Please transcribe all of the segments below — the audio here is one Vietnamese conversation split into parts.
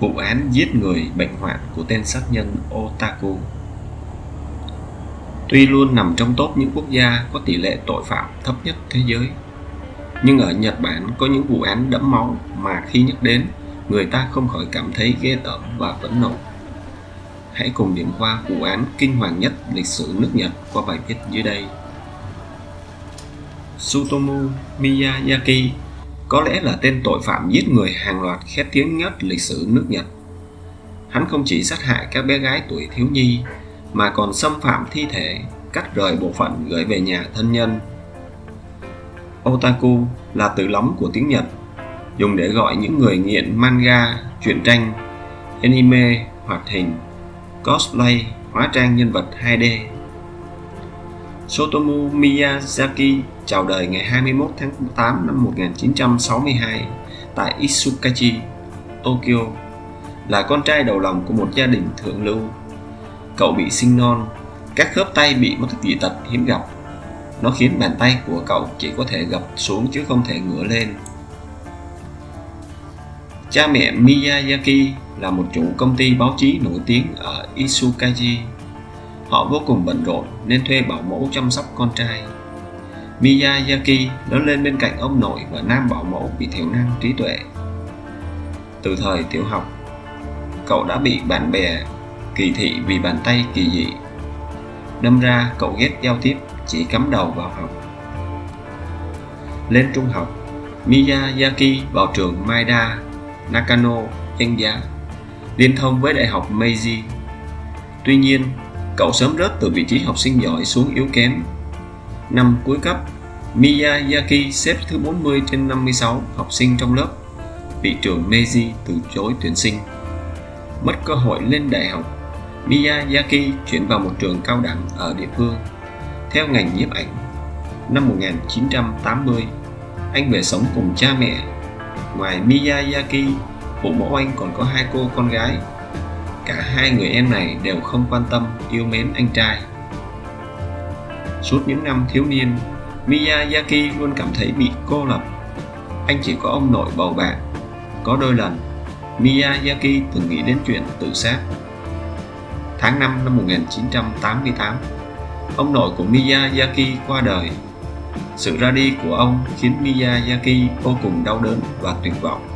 vụ án giết người bệnh hoạn của tên sát nhân Otaku. Tuy luôn nằm trong top những quốc gia có tỷ lệ tội phạm thấp nhất thế giới, nhưng ở Nhật Bản có những vụ án đẫm máu mà khi nhắc đến, người ta không khỏi cảm thấy ghê tởm và phẫn nộ. Hãy cùng điểm qua vụ án kinh hoàng nhất lịch sử nước Nhật qua bài viết dưới đây. Sutomu Miyazaki có lẽ là tên tội phạm giết người hàng loạt khét tiếng nhất lịch sử nước Nhật. Hắn không chỉ sát hại các bé gái tuổi thiếu nhi mà còn xâm phạm thi thể, cắt rời bộ phận gửi về nhà thân nhân. Otaku là từ lóng của tiếng Nhật, dùng để gọi những người nghiện manga, truyện tranh, anime, hoạt hình, cosplay, hóa trang nhân vật 2D. Sotomu Miyazaki chào đời ngày 21 tháng 8 năm 1962 tại Isukachi, Tokyo, là con trai đầu lòng của một gia đình thượng lưu. Cậu bị sinh non, các khớp tay bị mất dị tật hiếm gặp. Nó khiến bàn tay của cậu chỉ có thể gập xuống chứ không thể ngửa lên. Cha mẹ Miyazaki là một chủ công ty báo chí nổi tiếng ở Isukaji. Họ vô cùng bận rộn nên thuê bảo mẫu chăm sóc con trai. Miyazaki lớn lên bên cạnh ông nội và nam bảo mẫu bị thiểu năng trí tuệ. Từ thời tiểu học, cậu đã bị bạn bè kỳ thị vì bàn tay kỳ dị. Đâm ra cậu ghét giao tiếp, chỉ cắm đầu vào học. Lên trung học, Miyazaki vào trường Maida, Nakano, danh giá, liên thông với Đại học Meiji. Tuy nhiên, cậu sớm rớt từ vị trí học sinh giỏi xuống yếu kém Năm cuối cấp, Miyazaki xếp thứ 40 trên 56 học sinh trong lớp, bị trường Meiji từ chối tuyển sinh. Mất cơ hội lên đại học, Miyazaki chuyển vào một trường cao đẳng ở địa phương, theo ngành nhiếp ảnh. Năm 1980, anh về sống cùng cha mẹ. Ngoài Miyazaki, phụ mẫu anh còn có hai cô con gái. Cả hai người em này đều không quan tâm, yêu mến anh trai. Suốt những năm thiếu niên, Miyazaki luôn cảm thấy bị cô lập. Anh chỉ có ông nội bầu bạn. Có đôi lần, Miyazaki từng nghĩ đến chuyện tự sát. Tháng 5 năm 1988, ông nội của Miyazaki qua đời. Sự ra đi của ông khiến Miyazaki vô cùng đau đớn và tuyệt vọng.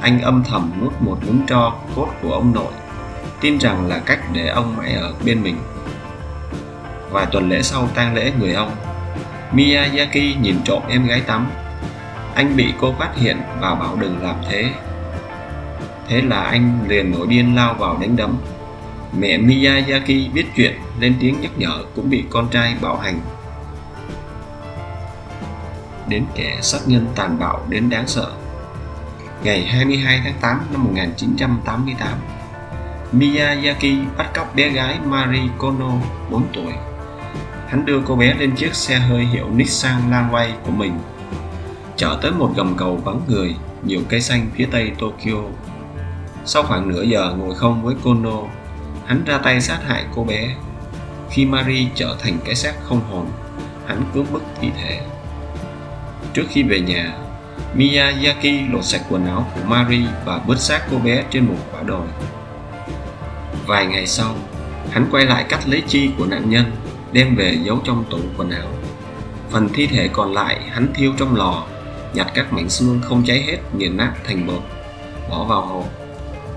Anh âm thầm nuốt một nhúng tro cốt của ông nội, tin rằng là cách để ông mãi ở bên mình Vài tuần lễ sau tang lễ người ông, Miyazaki nhìn trộm em gái tắm. Anh bị cô phát hiện và bảo đừng làm thế. Thế là anh liền nổi điên lao vào đánh đấm. Mẹ Miyazaki biết chuyện lên tiếng nhắc nhở cũng bị con trai bạo hành. Đến kẻ sát nhân tàn bạo đến đáng sợ. Ngày 22 tháng 8 năm 1988, Miyazaki bắt cóc bé gái Marie Kono 4 tuổi. Hắn đưa cô bé lên chiếc xe hơi hiệu Nissan Lanway của mình chở tới một gầm cầu vắng người nhiều cây xanh phía tây Tokyo. Sau khoảng nửa giờ ngồi không với Kono hắn ra tay sát hại cô bé. Khi Marie trở thành cái xác không hồn hắn cướp bức thi thể. Trước khi về nhà Miyazaki lột sạch quần áo của Mary và vứt xác cô bé trên một quả đồi. Vài ngày sau, hắn quay lại cắt lấy chi của nạn nhân, đem về giấu trong tủ quần áo. Phần thi thể còn lại hắn thiêu trong lò, nhặt các mảnh xương không cháy hết nghiền nát thành bột, bỏ vào hộp.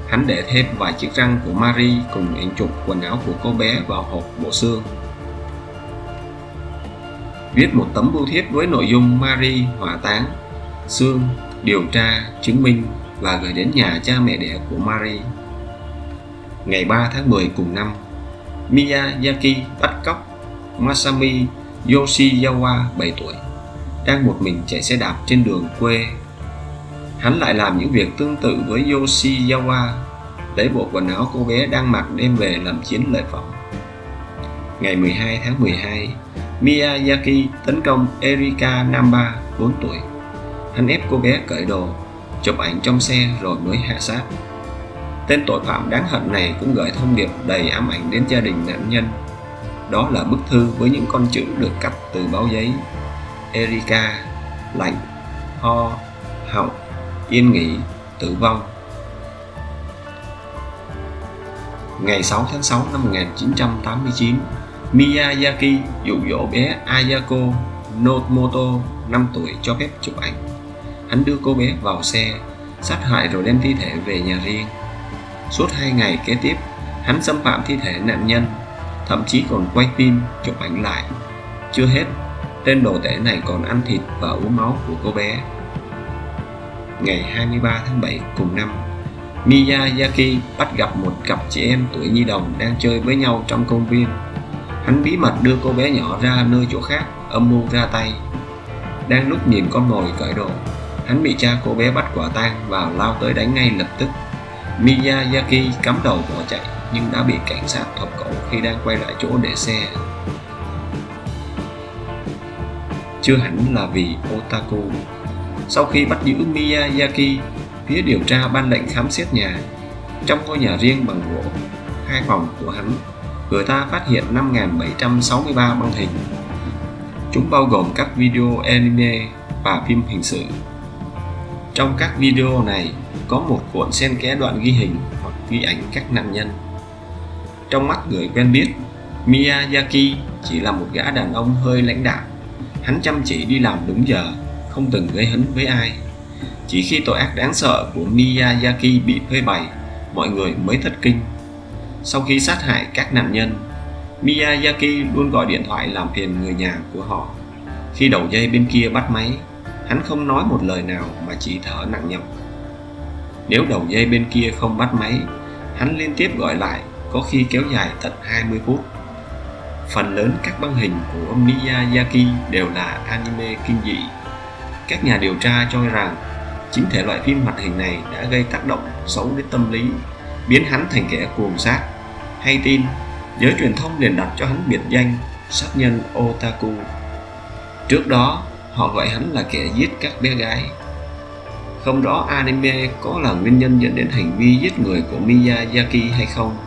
Hắn để thêm vài chiếc răng của Mary cùng ảnh chụp quần áo của cô bé vào hộp bộ xương. Viết một tấm bưu thiếp với nội dung Mary hỏa táng xương điều tra chứng minh và gửi đến nhà cha mẹ đẻ của Mary. ngày 3 tháng 10 cùng năm Miyazaki bắt cóc Masami Yoshizawa 7 tuổi đang một mình chạy xe đạp trên đường quê. Hắn lại làm những việc tương tự với Yoshizawa, lấy bộ quần áo cô bé đang mặc đem về làm chiến lợi phẩm. Ngày 12 tháng 12, Miyazaki tấn công Erika Namba 4 tuổi. Hắn ép cô bé cởi đồ, chụp ảnh trong xe rồi mới hạ sát. Tên tội phạm đáng hận này cũng gửi thông điệp đầy ám ảnh đến gia đình nạn nhân đó là bức thư với những con chữ được cắt từ báo giấy Erika, lạnh, ho, họng, yên nghỉ, tử vong. Ngày 6 tháng 6 năm 1989, Miyazaki dụ dỗ bé Ayako Nomoto 5 tuổi cho phép chụp ảnh. Hắn đưa cô bé vào xe, sát hại rồi đem thi thể về nhà riêng. Suốt hai ngày kế tiếp, hắn xâm phạm thi thể nạn nhân, thậm chí còn quay phim chụp ảnh lại. Chưa hết, tên đồ tể này còn ăn thịt và uống máu của cô bé. Ngày 23 tháng 7 cùng năm, Miyazaki bắt gặp một cặp chị em tuổi nhi đồng đang chơi với nhau trong công viên. Hắn bí mật đưa cô bé nhỏ ra nơi chỗ khác, âm mưu ra tay. Đang lúc nhìn con mồi cởi đồ, hắn bị cha cô bé bắt quả tang và lao tới đánh ngay lập tức. Miyazaki cắm đầu bỏ chạy nhưng đã bị cảnh sát thọc cổ khi đang quay lại chỗ để xe. Chưa hẳn là vì otaku. Sau khi bắt giữ Miyazaki, phía điều tra ban lệnh khám xét nhà. Trong ngôi nhà riêng bằng gỗ, hai phòng của hắn, người ta phát hiện 5.763 băng hình. Chúng bao gồm các video anime và phim hình sự. Trong các video này có một cuộn xen kẽ đoạn ghi hình hoặc ghi ảnh các nạn nhân. Trong mắt người quen biết, Miyazaki chỉ là một gã đàn ông hơi lãnh đạm. Hắn chăm chỉ đi làm đúng giờ, không từng gây hấn với ai. Chỉ khi tội ác đáng sợ của Miyazaki bị phơi bày, mọi người mới thất kinh. Sau khi sát hại các nạn nhân, Miyazaki luôn gọi điện thoại làm phiền người nhà của họ. Khi đầu dây bên kia bắt máy, hắn không nói một lời nào mà chỉ thở nặng nhọc. Nếu đầu dây bên kia không bắt máy, hắn liên tiếp gọi lại, có khi kéo dài tận 20 phút. Phần lớn các băng hình của Miyazaki đều là anime kinh dị. Các nhà điều tra cho rằng chính thể loại phim hoạt hình này đã gây tác động xấu đến tâm lý, biến hắn thành kẻ cuồng sát. Hay tin, giới truyền thông liền đặt cho hắn biệt danh sát nhân otaku. Trước đó, họ gọi hắn là kẻ giết các bé gái. Không rõ anime có là nguyên nhân dẫn đến hành vi giết người của Miyazaki hay không,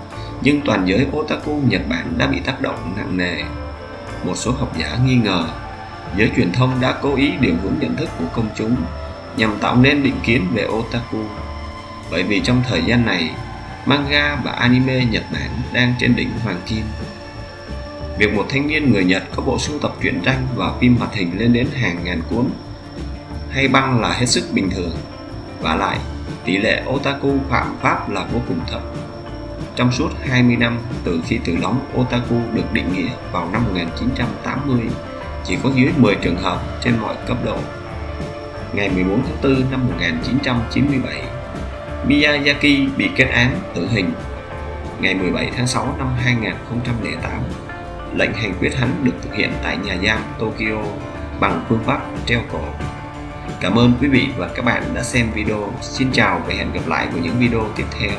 nhưng toàn giới otaku Nhật Bản đã bị tác động nặng nề. Một số học giả nghi ngờ, giới truyền thông đã cố ý điều hướng nhận thức của công chúng nhằm tạo nên định kiến về otaku. Bởi vì trong thời gian này, manga và anime Nhật Bản đang trên đỉnh hoàng kim. Việc một thanh niên người Nhật có bộ sưu tập truyện tranh và phim hoạt hình lên đến hàng ngàn cuốn hay băng là hết sức bình thường. Và lại, tỷ lệ otaku phạm pháp là vô cùng thấp. Trong suốt 20 năm từ khi từ lóng otaku được định nghĩa vào năm 1980, chỉ có dưới 10 trường hợp trên mọi cấp độ. Ngày 14 tháng 4 năm 1997, Miyazaki bị kết án tử hình. Ngày 17 tháng 6 năm 2008, lệnh hành quyết hắn được thực hiện tại nhà giam Tokyo bằng phương pháp treo cổ. Cảm ơn quý vị và các bạn đã xem video. Xin chào và hẹn gặp lại vào những video tiếp theo.